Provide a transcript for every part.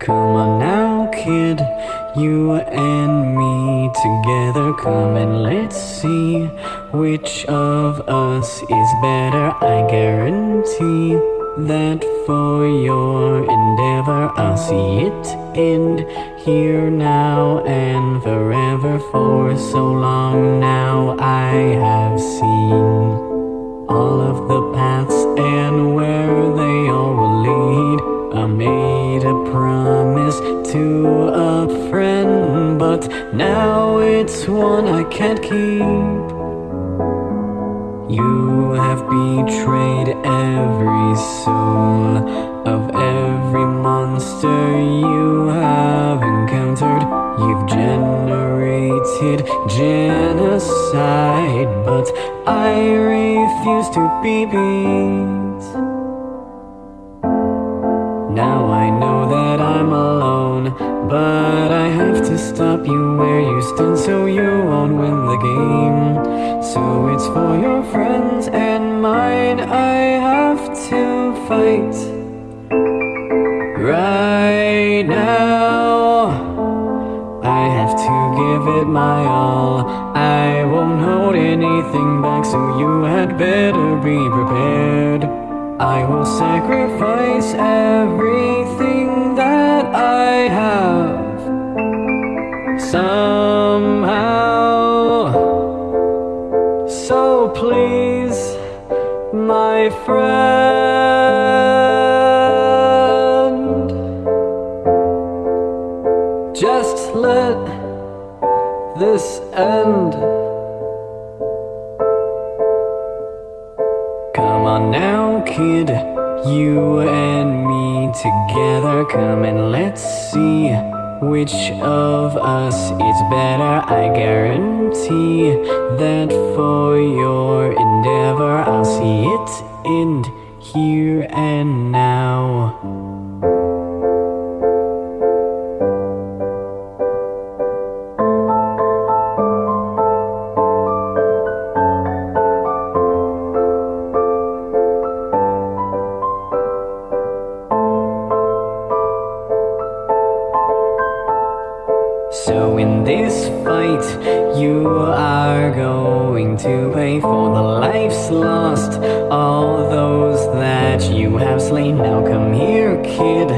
Come on now, kid, you and me together. Come and let's see which of us is better. I guarantee that for your I'll see it end here now and forever. For so long now, I have seen all of the paths and where they all will lead. I made a promise to a friend, but now it's one I can't keep. You have betrayed every soul of every monster you have encountered. You've generated genocide, but I refuse to be beat. Now I know that I'm alone, but I have to stop you where you stand so you won't win the game. So it's for your friends and mine I have to fight give it my all. I won't hold anything back, so you had better be prepared. I will sacrifice everything that I have somehow. So please, my friend, just let this end. Come on now, kid, you and me together. Come and let's see which of us is better. I guarantee that for your endeavor, I'll see it end here and now. So in this fight, you are going to pay for the lives lost. All those that you have slain. Now come here, kid,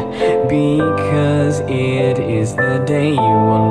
because it is the day you will